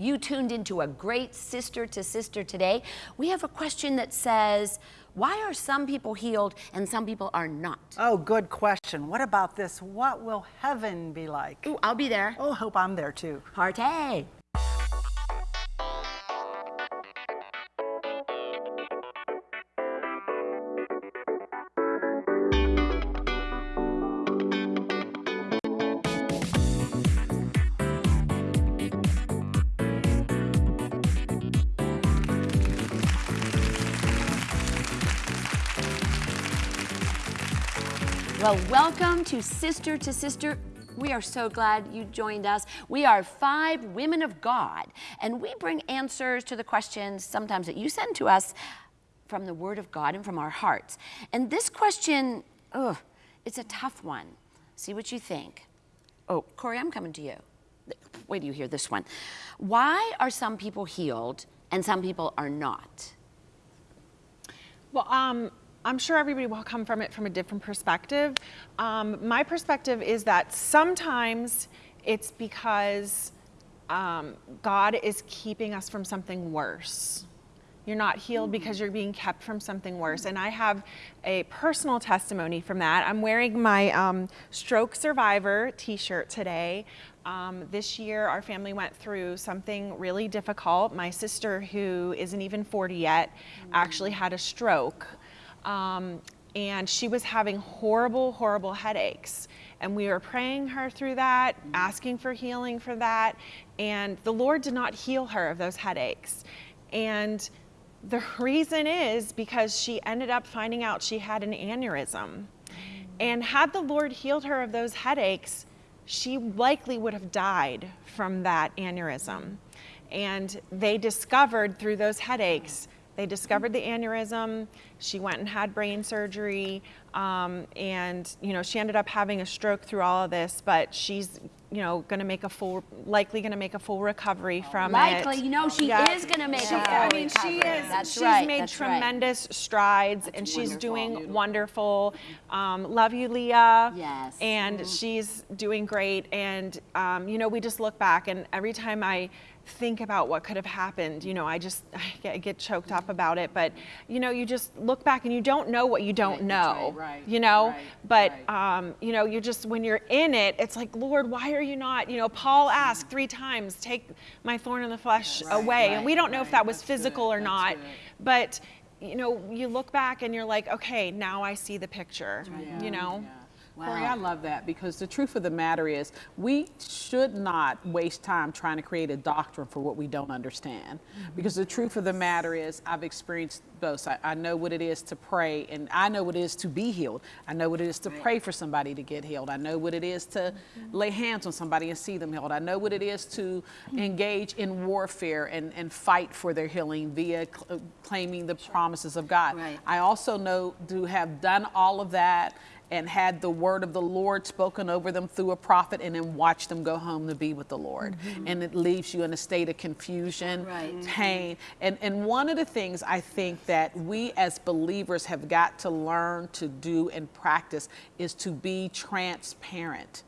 You tuned into a great sister to sister today. We have a question that says, why are some people healed and some people are not? Oh, good question. What about this? What will heaven be like? Oh, I'll be there. Oh, hope I'm there too. Partay. Well, welcome to Sister to Sister. We are so glad you joined us. We are five women of God, and we bring answers to the questions sometimes that you send to us from the Word of God and from our hearts. And this question, ugh, it's a tough one. See what you think. Oh, Corey, I'm coming to you. Wait till you hear this one. Why are some people healed and some people are not? Well, um, I'm sure everybody will come from it from a different perspective. Um, my perspective is that sometimes it's because um, God is keeping us from something worse. You're not healed because you're being kept from something worse. And I have a personal testimony from that. I'm wearing my um, stroke survivor t-shirt today. Um, this year, our family went through something really difficult. My sister, who isn't even 40 yet, actually had a stroke. Um, and she was having horrible, horrible headaches. And we were praying her through that, asking for healing for that. And the Lord did not heal her of those headaches. And the reason is because she ended up finding out she had an aneurysm. And had the Lord healed her of those headaches, she likely would have died from that aneurysm. And they discovered through those headaches they discovered the aneurysm. She went and had brain surgery. Um, and, you know, she ended up having a stroke through all of this, but she's, you know, going to make a full, likely going to make a full recovery from likely, it. Likely, you know, she yeah. is going to make she, a full I mean, recovery. she is. That's she's right, made tremendous right. strides that's and she's doing Beautiful. wonderful. Um, love you, Leah. Yes. And mm. she's doing great. And, um, you know, we just look back and every time I, think about what could have happened. You know, I just I get, get, choked up about it. But you know, you just look back and you don't know what you don't right, know. Right, right, you know, but um, you know, you just when you're in it, it's like, Lord, why are you not? You know, Paul asked three times, "Take my thorn in the flesh away," and we don't know if that was That's physical good. or not, but you know, you look back and you're like, okay, now I see the picture. Yeah. You know. Yeah. Wow. Corey, I love that because the truth of the matter is we should not waste time trying to create a doctrine for what we don't understand. Mm -hmm. Because the truth of the matter is I've experienced both. I, I, know what it is to pray and I know what it is to be healed. I know what it is to right. pray for somebody to get healed. I know what it is to mm -hmm. lay hands on somebody and see them healed. I know what it is to mm -hmm. engage in warfare and, and fight for their healing via cl claiming the promises of God. Right. I also know to have done all of that and had the word of the Lord spoken over them through a prophet and then watch them go home to be with the Lord. Mm -hmm. And it leaves you in a state of confusion, right. pain. And, and one of the things I think that we as believers have got to learn to do and practice is to be transparent.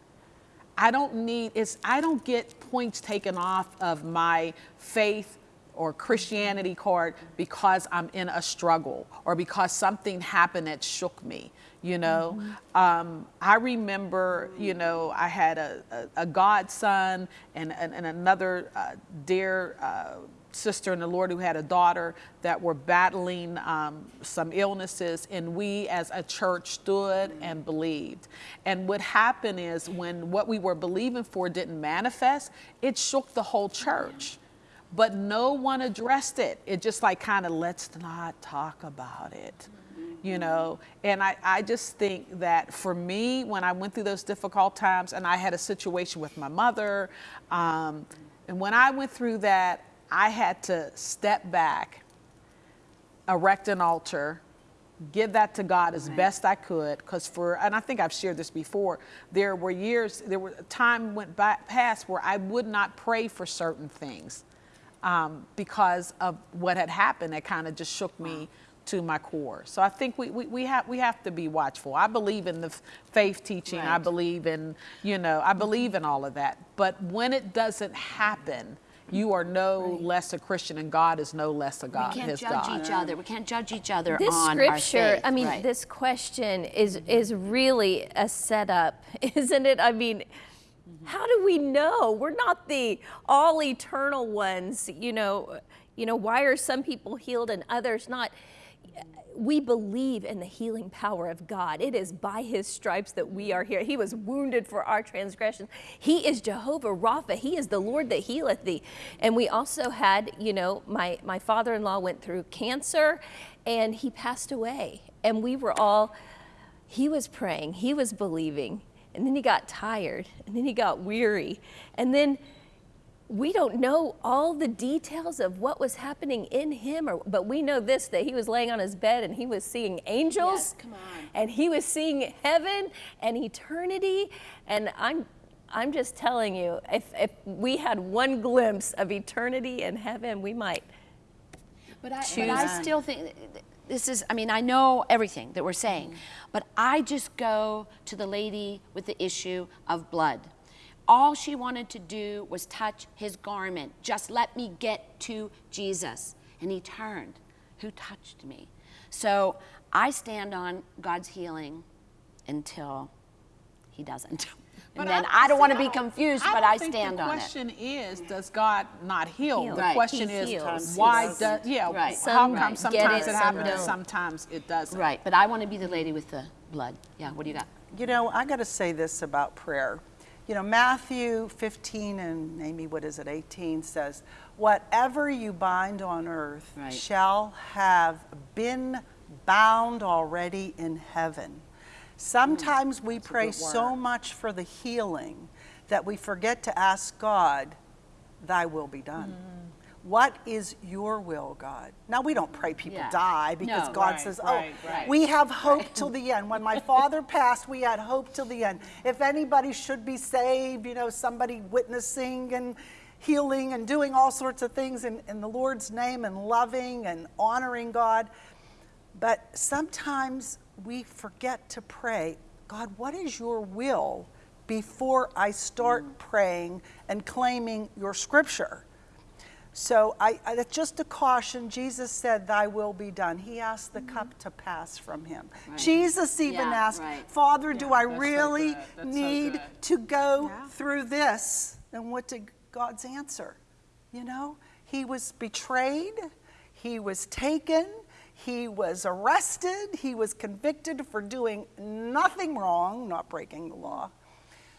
I don't need, it's, I don't get points taken off of my faith or Christianity card because I'm in a struggle or because something happened that shook me you know. Mm -hmm. um, I remember, you know, I had a, a, a godson and, and, and another uh, dear uh, sister in the Lord who had a daughter that were battling um, some illnesses and we as a church stood and believed. And what happened is when what we were believing for didn't manifest, it shook the whole church. But no one addressed it. It just like kind of let's not talk about it you know and I, I just think that for me when i went through those difficult times and i had a situation with my mother um, and when i went through that i had to step back erect an altar give that to god as right. best i could because for and i think i've shared this before there were years there were time went by, past where i would not pray for certain things um, because of what had happened that kind of just shook me to my core. So I think we, we, we, have, we have to be watchful. I believe in the faith teaching. Right. I believe in, you know, I believe in all of that. But when it doesn't happen, You are no less a Christian, and God is no less a God. We can't his judge God. each other. We can't judge each other this on our scripture faith. i mean Right. this question is is really a setup isn't it i mean Mm-hmm. how do we know we're not the all eternal ones you know you know why are some people healed and others not we believe in the healing power of God. It is by his stripes that we are here. He was wounded for our transgressions. He is Jehovah Rapha. He is the Lord that healeth thee. And we also had, you know, my, my father in law went through cancer and he passed away. And we were all, he was praying, he was believing. And then he got tired and then he got weary. And then we don't know all the details of what was happening in him or, but we know this that he was laying on his bed and he was seeing angels Yes, come on. and he was seeing heaven and eternity and i'm i'm just telling you if, if we had one glimpse of eternity and heaven we might But I, but I still think this is, I mean, I know everything that we're saying, mm-hmm. but I just go to the lady with the issue of blood. All she wanted to do was touch his garment. Just let me get to Jesus. And he turned. Who touched me? So I stand on God's healing until he doesn't. And then I- I don't want to be confused, I but I think stand the on it. question is, does God not heal? Heal. The Right. question He is, heals. why He does, yeah, Right. how come get sometimes it, it some happens and sometimes it doesn't? Right, but I want to be the lady with the blood. Yeah, what do you got? You know, I got to say this about prayer. You know, Matthew 15 and Amy, what is it, 18 says, Whatever you bind on earth Right. shall have been bound already in heaven. Sometimes we pray so much for the healing that we forget to ask God, Thy will be done. What is your will, God? Now, we don't pray people Yeah. die because No, God right, says, oh, right, Oh, right. we have hope till the end. When my father passed, we had hope till the end. If anybody should be saved, you know, somebody witnessing and healing and doing all sorts of things in, in the Lord's name and loving and honoring God. But sometimes we forget to pray, God, what is your will before I start praying and claiming your scripture? So I, I that's just a caution. Jesus said, "Thy will be done." He asked the cup to pass from him. Jesus even Yeah, asked, right. "Father, do I really so need good. to go Yeah. through this?" And what did God's answer? You know, he was betrayed, he was taken, he was arrested, he was convicted for doing nothing wrong, not breaking the law.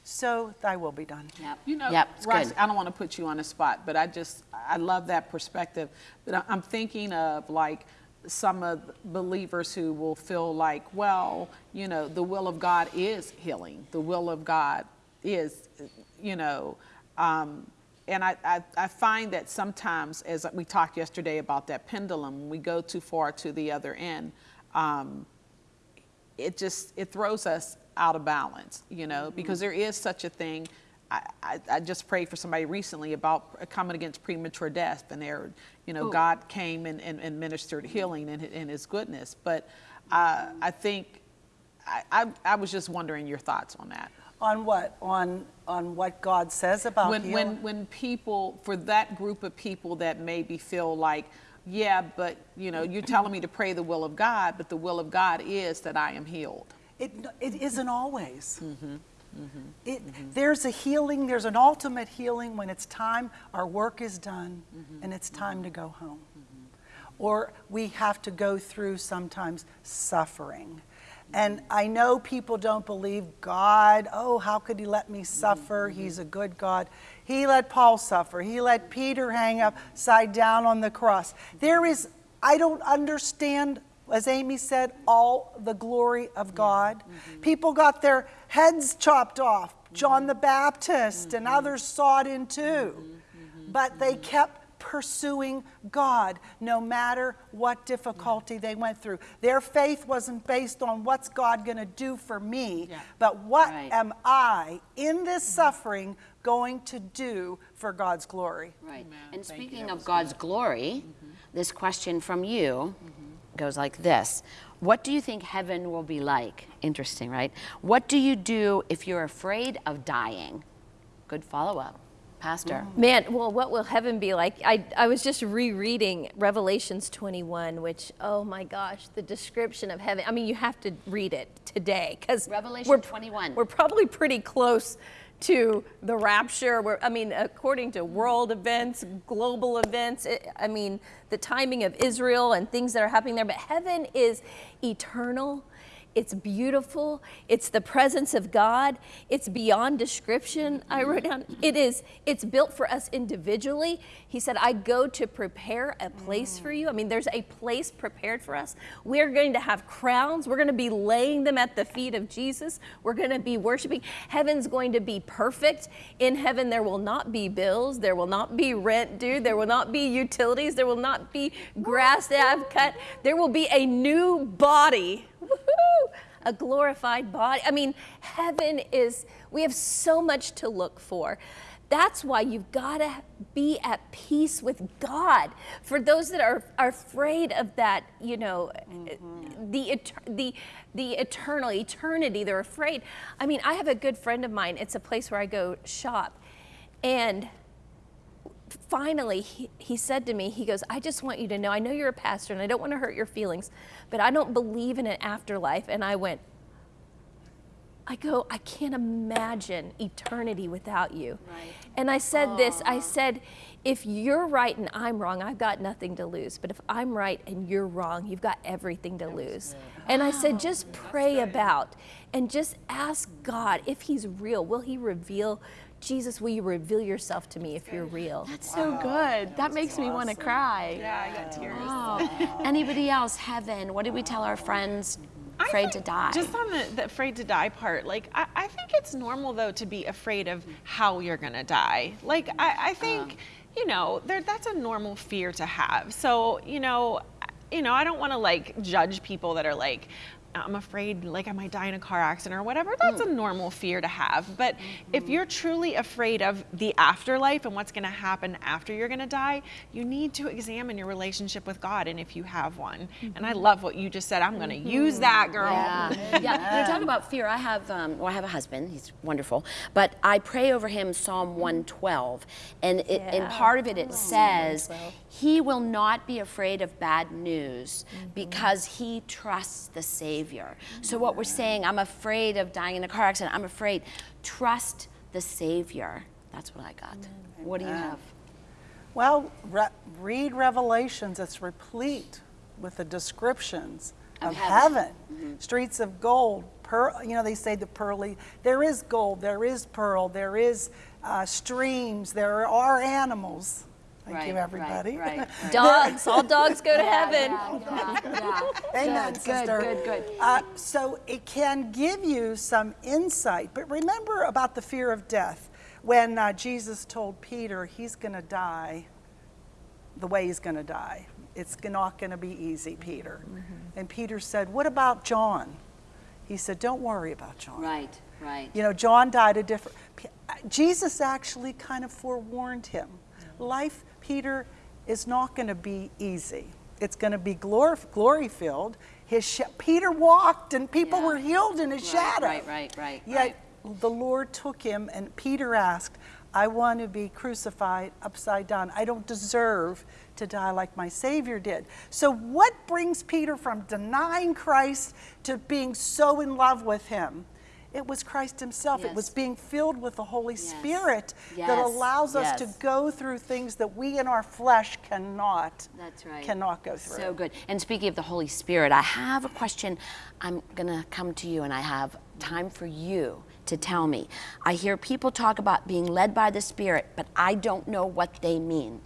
So, thy will be done. Yep. You know, yep, it's Rice, good. I don't want to put you on the spot, but I just, I love that perspective. But I- I'm thinking of like some of the believers who will feel like, well, you know, the will of God is healing. The will of God is, you know, um, and I, I, I find that sometimes, as we talked yesterday about that pendulum, when we go too far to the other end, um, it just it throws us out of balance you know because there is such a thing. I, I, I just prayed for somebody recently about coming against premature death and there you know god came and, and, and ministered healing in, in his goodness. But uh, i think I, I, I was just wondering your thoughts on that On what? On on what God says about when, healing? when, when people, for that group of people that maybe feel like, yeah, but you know, you're telling me to pray the will of God, but the will of God is that I am healed. It, it isn't always. Mm-hmm. Mm -hmm. It, There's a healing, there's an ultimate healing when it's time, our work is done, Mm-hmm. and it's time to go home. Or we have to go through sometimes suffering. And I know people don't believe God. Oh, how could He let me suffer? Mm-hmm. He's a good God. He let Paul suffer. He let Peter hang upside down on the cross. There is, I don't understand, as Amy said, all the glory of God. Mm-hmm. People got their heads chopped off. John the Baptist and Mm-hmm. others sawed in two. But they kept pursuing God no matter what difficulty they went through. Their faith wasn't based on what's God going to do for me, Yeah. but what Right. am I in this suffering going to do for God's glory? Right. Amen. And Thank speaking That of was God's glory, mm-hmm. this question from you mm-hmm. goes like this What do you think heaven will be like? Interesting, right? What do you do if you're afraid of dying? Good follow up. Pastor. Mm-hmm. Man, well, what will heaven be like? I, I was just rereading Revelations 21, which, oh my gosh, the description of heaven. I mean, you have to read it today because Revelation 21. We're probably pretty close to the rapture. We're, I mean, according to world events, global events, it, I mean, the timing of Israel and things that are happening there. But heaven is eternal. It's beautiful. It's the presence of God. It's beyond description. I wrote down. It is. It's built for us individually. He said, "I go to prepare a place for you." I mean, there's a place prepared for us. We're going to have crowns. We're going to be laying them at the feet of Jesus. We're going to be worshiping. Heaven's going to be perfect. In heaven, there will not be bills. There will not be rent due. There will not be utilities. There will not be grass that I've cut. There will be a new body! A glorified body. I mean, heaven is, we have so much to look for. That's why you've got to be at peace with God. For those that are, are afraid of that, you know, mm-hmm. the, the, the eternal, eternity, they're afraid. I mean, I have a good friend of mine. It's a place where I go shop. And finally, he, he said to me, he goes, I just want you to know, I know you're a pastor and I don't want to hurt your feelings, but I don't believe in an afterlife. And I went, I go, I can't imagine eternity without you. Right. And I said this I said, if you're right and I'm wrong, I've got nothing to lose. But if I'm right and you're wrong, you've got everything to lose. And I said, just pray about and just ask God if He's real. Will He reveal? Jesus, will you reveal yourself to me if you're real? That's so good. That makes me want to cry. Yeah, I got tears. Wow. Anybody else? Heaven. What did we tell our friends? I Afraid to die. Just on the, the afraid to die part, like I, I think it's normal though to be afraid of how you're gonna die. Like I, I uh-huh. think, you know, there that's a normal fear to have. So you know, you know, I don't want to like judge people that are like. I'm afraid like I might die in a car accident or whatever. That's a normal fear to have. But if you're truly afraid of the afterlife and what's going to happen after you're going to die, you need to examine your relationship with God and if you have one. And I love what you just said. I'm going to use that, girl. Yeah, yeah. You talk about fear. I have, um, well, I have a husband. He's wonderful, but I pray over him Psalm 112, and it, and part of it it says he will not be afraid of bad news because he trusts the Savior. So what we're saying, I'm afraid of dying in a car accident. I'm afraid. Trust the Savior. That's what I got. What do you have? Well, re- read Revelations. It's replete with the descriptions Of of, heaven. heaven. Streets of gold. Pearl, you know, they say the pearly. There is gold. There is pearl. There is uh, streams. There are animals. Thank Right, you, everybody. right, right. Dogs, all dogs go to Yeah, heaven. yeah, yeah, yeah. Amen, Good, sister. Good, good, good. Uh, so it can give you some insight. But remember about the fear of death. When uh, Jesus told Peter he's going to die the way he's going to die, it's not going to be easy, Peter. Mm-hmm. And Peter said, What about John? He said, Don't worry about John. Right, right. You know, John died a different. Jesus actually kind of forewarned him. Life, Peter, is not going to be easy. It's going to be glory, glory filled. His sh- Peter walked, and people Yeah. were healed in his Right, shadow. right, right, right, Yet the Lord took him, and Peter asked, "I want to be crucified upside down. I don't deserve to die like my Savior did." So, what brings Peter from denying Christ to being so in love with Him? It was Christ Himself. It was being filled with the Holy Yes. Spirit that allows us Yes. to go through things that we in our flesh cannot. That's right. Cannot go through. So good. And speaking of the Holy Spirit, I have a question. I'm going to come to you and I have time for you to tell me. I hear people talk about being led by the Spirit, but I don't know what they mean.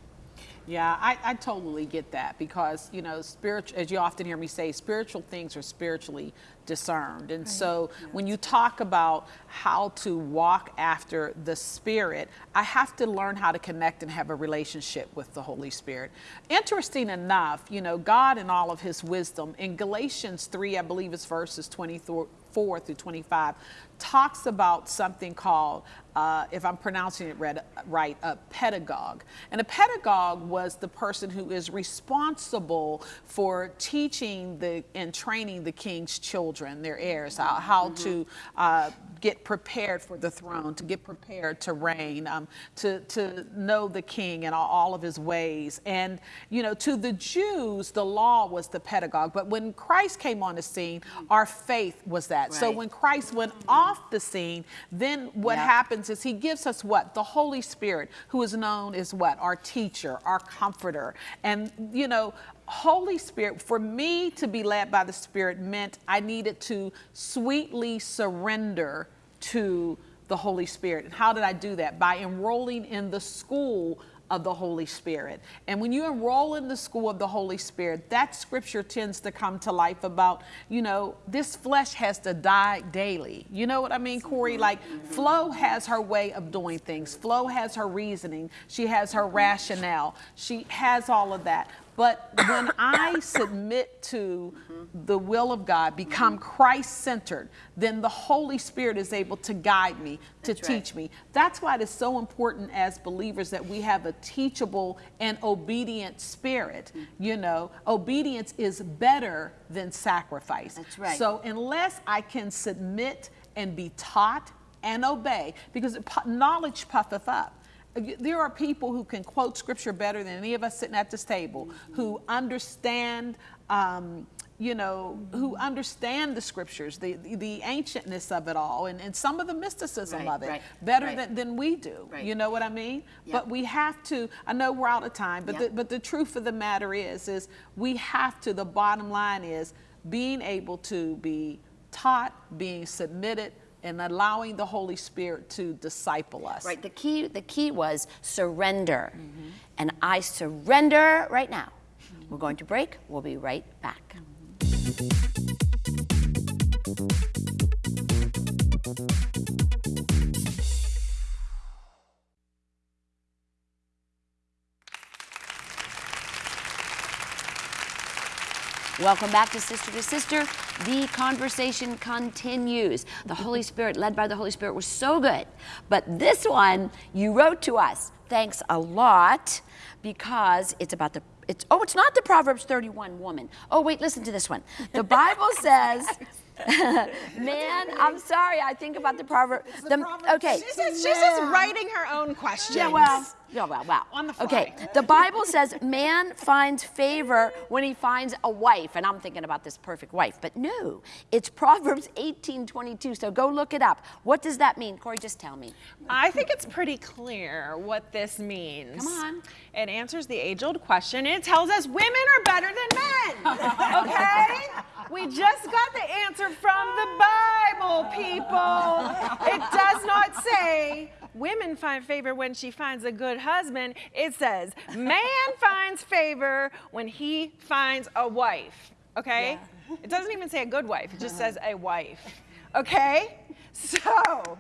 Yeah, I, I totally get that because, you know, spiritual, as you often hear me say, spiritual things are spiritually discerned. And so when you talk about how to walk after the Spirit, I have to learn how to connect and have a relationship with the Holy Spirit. Interesting enough, you know, God in all of his wisdom, in Galatians 3, I believe it's verses 24 through 25, talks about something called, uh, if I'm pronouncing it read, right, a pedagogue. And a pedagogue was the person who is responsible for teaching the and training the king's children, their heirs, how, how to uh, get prepared for the throne, to get prepared to reign, um, to, to know the king and all, all of his ways. And, you know, to the Jews, the law was the pedagogue. But when Christ came on the scene, our faith was that. So when Christ went off the scene, then what Yep. happens is he gives us what? The Holy Spirit, who is known as what? Our teacher, our comforter. And, you know, Holy Spirit, for me to be led by the Spirit meant I needed to sweetly surrender to the Holy Spirit. And how did I do that? By enrolling in the school of the Holy Spirit. And when you enroll in the school of the Holy Spirit, that scripture tends to come to life about, you know, this flesh has to die daily. You know what I mean, Corey? Mm-hmm. Like, Flo has her way of doing things, Flo has her reasoning, she has her mm-hmm. rationale, she has all of that. But when I submit to the will of God, become mm-hmm. Christ centered, then the Holy Spirit is able to guide me, to That's right. teach me. That's why it is so important as believers that we have a teachable and obedient spirit. Mm-hmm. You know, obedience is better than sacrifice. That's right. So unless I can submit and be taught and obey, because knowledge puffeth up. There are people who can quote scripture better than any of us sitting at this table, who understand, um, you know, who understand the scriptures, the, the, the ancientness of it all, and, and some of the mysticism Right, of it right, better right. than, than we do. You know what I mean? Yep. But we have to, I know we're out of time, but, Yep. the, but the truth of the matter is, is we have to, the bottom line is being able to be taught, being submitted, and allowing the Holy Spirit to disciple us. Right. The key. The key was surrender, mm-hmm. and I surrender right now. Mm-hmm. We're going to break. We'll be right back. Mm-hmm. Welcome back to Sister to Sister. The conversation continues. The Holy Spirit, led by the Holy Spirit, was so good. But this one, you wrote to us. Thanks a lot because it's about the. It's oh, it's not the Proverbs 31 woman. Oh wait, listen to this one. The Bible says. Man, I'm sorry. I think about the proverb. The, okay. She's just, she's just writing her own questions. Yeah, well, yeah, well, wow. On the fly. Okay, the Bible says man finds favor when he finds a wife, and I'm thinking about this perfect wife, but no, it's Proverbs 18:22. So go look it up. What does that mean, Corey? Just tell me. I think it's pretty clear what this means. Come on. It answers the age old question. It tells us women are better than men. Okay? We just got the answer from the Bible, people. It does not say women find favor when she finds a good husband. It says man finds favor when he finds a wife. Okay? It doesn't even say a good wife, it just says a wife. Okay? So,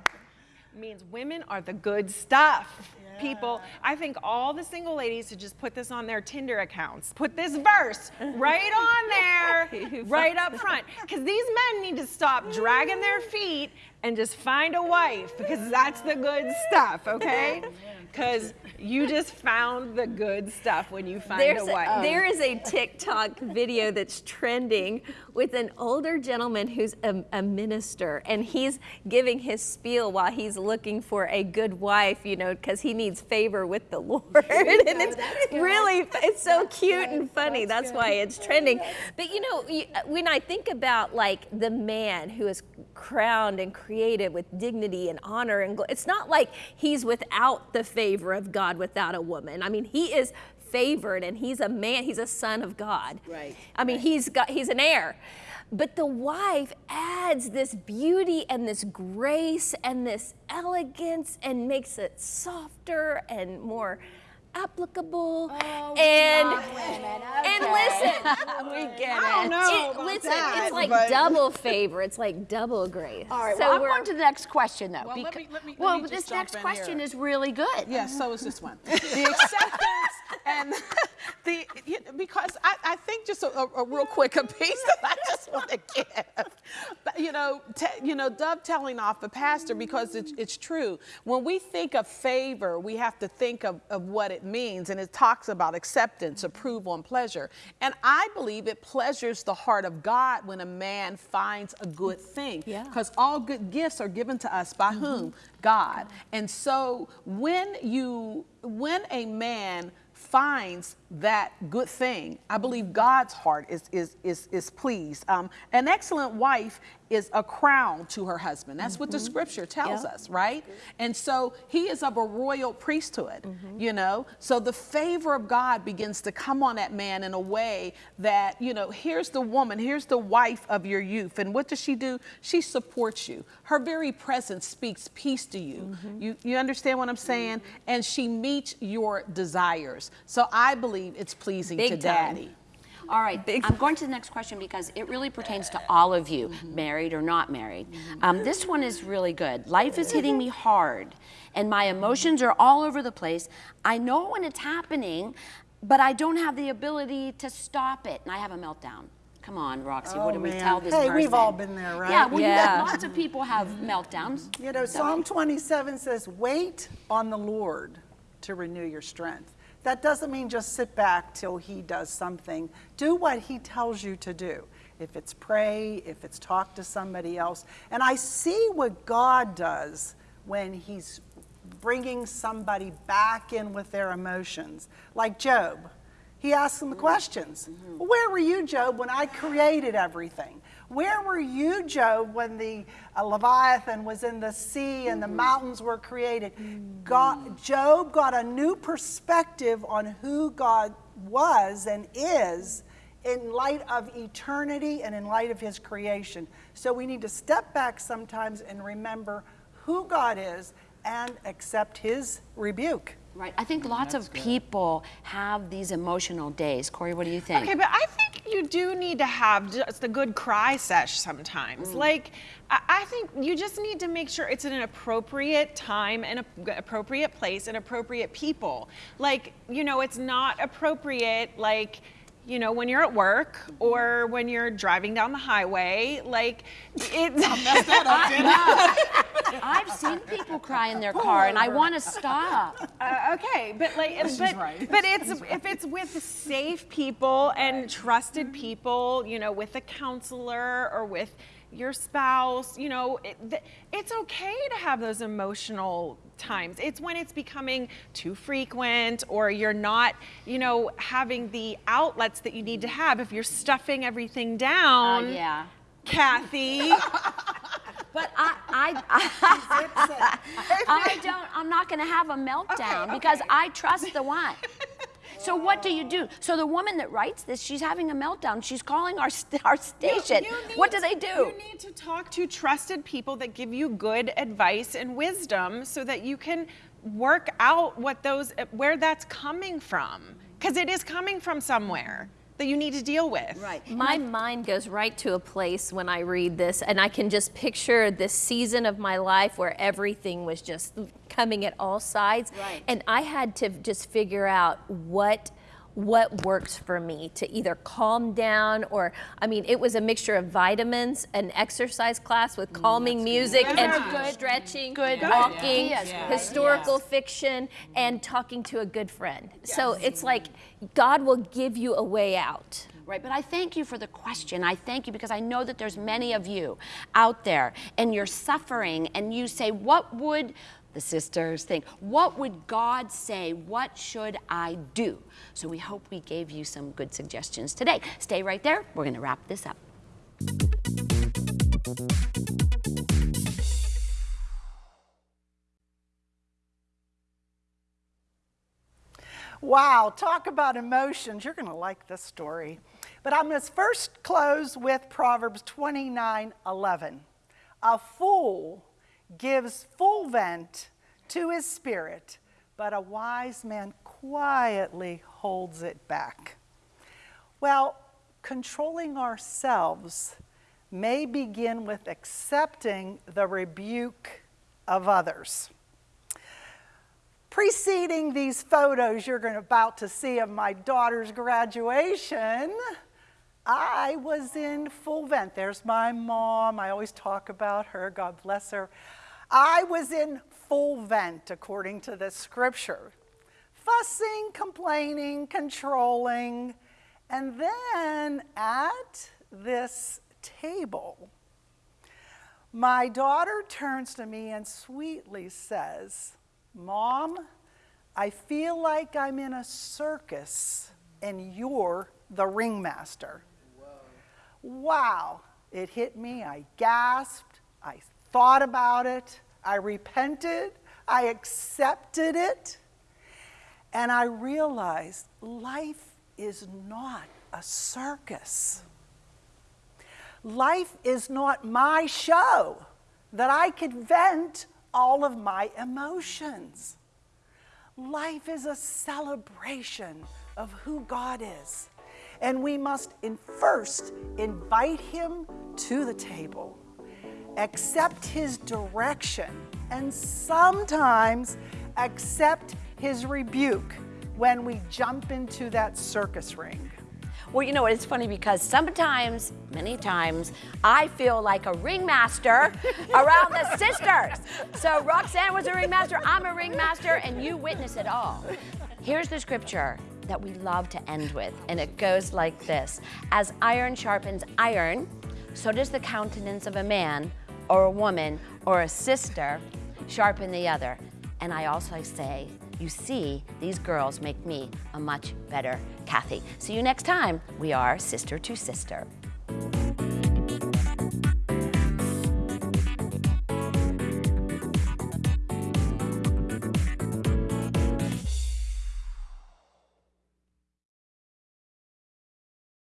means women are the good stuff. People, I think all the single ladies should just put this on their Tinder accounts. Put this verse right on there, right up front. Because these men need to stop dragging their feet and just find a wife because that's the good stuff, okay? Because you just found the good stuff when you find There's a wife. there is a TikTok video that's trending with an older gentleman who's a, a minister, and he's giving his spiel while he's looking for a good wife, you know, because he needs favor with the Lord. and it's really, it's so cute and funny. That's, why it's trending. But you know, uh, when I think about like the man who is crowned and created with dignity and honor and it's not like he's without the favor of God without a woman. I mean, he is favored and he's a man, he's a son of God. Right, I mean, he's got he's an heir. But the wife adds this beauty and this grace and this elegance and makes it softer and more applicable. Oh, and and listen, we get I don't know it- about listen, that, it's like but- double favor. It's like double grace. All right, so well, I'm we're going to the next question, though. Well, let me- let me- let well, me this next question here. is really good. Yes, so is this one. The acceptance and the, because I, I think just a, a, real quick a piece that I just want to give, But, you know, you know, dovetailing off the pastor because it's, it's true. When we think of favor, we have to think of, of what it means, and it talks about acceptance, approval, and pleasure. And I believe it pleasures the heart of God when a man finds a good thing, Yeah. because all good gifts are given to us by mm-hmm. whom? God. And so when you, when a man finds that good thing, I believe God's heart is, is, is, is pleased. Um, an excellent wife is a crown to her husband. That's what the mm-hmm. scripture tells Yeah. us, right? And so he is of a royal priesthood, mm-hmm. you know? So the favor of God begins to come on that man in a way that, you know, here's the woman, here's the wife of your youth. And what does she do? She supports you. Her very presence speaks peace to you. Mm-hmm. You, you understand what I'm saying? And she meets your desires. So I believe it's pleasing Big to time. daddy. All right, I'm going to the next question because it really pertains to all of you, mm-hmm. married or not married. Mm-hmm. Um, this one is really good. Life is hitting me hard, and my emotions are all over the place. I know when it's happening, but I don't have the ability to stop it, and I have a meltdown. Come on, Roxy, what Oh, do we man. tell this Hey, person? we've all been there, right? Yeah, well, Yeah. lots of people have mm-hmm. meltdowns. You know, Psalm 27 says, Wait on the Lord to renew your strength. That doesn't mean just sit back till He does something. Do what He tells you to do. If it's pray, if it's talk to somebody else. And I see what God does when He's bringing somebody back in with their emotions, like Job. He asks them the mm-hmm. questions. Where were you, Job, when I created everything? Where were you, Job, when the uh, Leviathan was in the sea and the mountains were created? God, Job got a new perspective on who God was and is in light of eternity and in light of his creation. So we need to step back sometimes and remember who God is and accept his rebuke. Right. I think lots of people have these emotional days. Corey, what do you think? Okay, but I think you do need to have just a good cry sesh sometimes. Mm. Like, I, I think you just need to make sure it's in an appropriate time and a, appropriate place and appropriate people. Like, you know, it's not appropriate, like, you know, when you're at work or when you're driving down the highway, like it's I've seen people cry in their car, and I want to stop. Uh, okay, but like, but, right. but it's if it's with safe people and trusted people, you know, with a counselor or with your spouse, you know, it, th- it's okay to have those emotional times. It's when it's becoming too frequent or you're not, you know, having the outlets that you need to have. If you're stuffing everything Oh, down, uh, yeah. Kathy. But I, I, I don't, I'm not going to have a meltdown Okay, because. I trust the one. So what do you do? So the woman that writes this, she's having a meltdown. She's calling our st- our station. You need- what do they do? You need to talk to trusted people that give you good advice and wisdom so that you can work out what those where that's coming from because it is coming from somewhere that you need to deal with. right. My mind goes right to a place when I read this, and I can just picture this season of my life where everything was just coming at all sides. Right. And I had to just figure out what what works for me to either calm down or I mean it was a mixture of vitamins, an exercise class with mm, calming music and Good. stretching, Good walking, right? historical fiction and talking to a good friend. So it's like God will give you a way out. Right, but I thank you for the question. I thank you because I know that there's many of you out there and you're suffering and you say, what would the sisters think? What would God say? What should I do? So we hope we gave you some good suggestions today. Stay right there. We're going to wrap this up. Wow, talk about emotions. You're going to like this story. But I'm going to first close with Proverbs 29 11. A fool gives full vent to his spirit, but a wise man quietly holds it back. Well, controlling ourselves may begin with accepting the rebuke of others. Preceding these photos you're going about to see of my daughter's graduation, I was in full vent. There's my mom. I always talk about her. God bless her. I was in full vent according to the scripture. Fussing, complaining, controlling. And then at this table, my daughter turns to me and sweetly says, Mom, I feel like I'm in a circus and you're the ringmaster. Wow, it hit me. I gasped. I thought about it. I repented. I accepted it. And I realized life is not a circus. Life is not my show that I could vent all of my emotions. Life is a celebration of who God is. And we must in first invite Him to the table, accept His direction, and sometimes accept His rebuke when we jump into that circus ring. Well, you know, it's funny because sometimes, many times, I feel like a ringmaster around the sisters. So Roxanne was a ringmaster, I'm a ringmaster, and you witness it all. Here's the scripture that we love to end with, and it goes like this As iron sharpens iron, so does the countenance of a man or a woman or a sister sharpen the other. And I also say, you see, these girls make me a much better Kathy. See you next time. We are Sister to Sister.